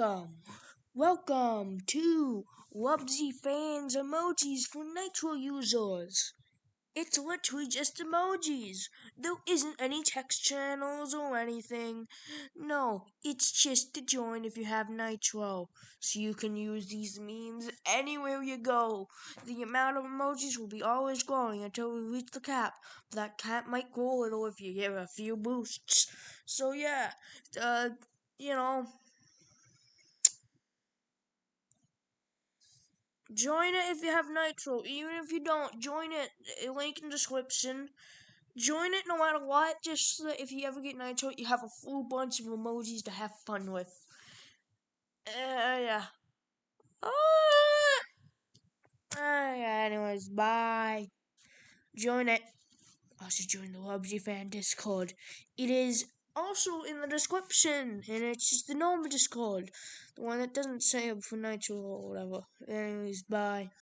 Welcome, welcome to Wubsy Fans Emojis for Nitro users. It's literally just emojis. There isn't any text channels or anything. No, it's just to join if you have Nitro. So you can use these memes anywhere you go. The amount of emojis will be always growing until we reach the cap. That cap might grow a little if you get a few boosts. So yeah, uh, you know, Join it if you have Nitro. Even if you don't, join it. Link in description. Join it no matter what. Just so if you ever get Nitro, you have a full bunch of emojis to have fun with. Uh, yeah. Uh, uh, yeah. Anyways, bye. Join it. Also join the Wubsy Fan Discord. It is also in the description, and it's just the normal Discord, the one that doesn't say up for Nitro or whatever. Anyways, bye.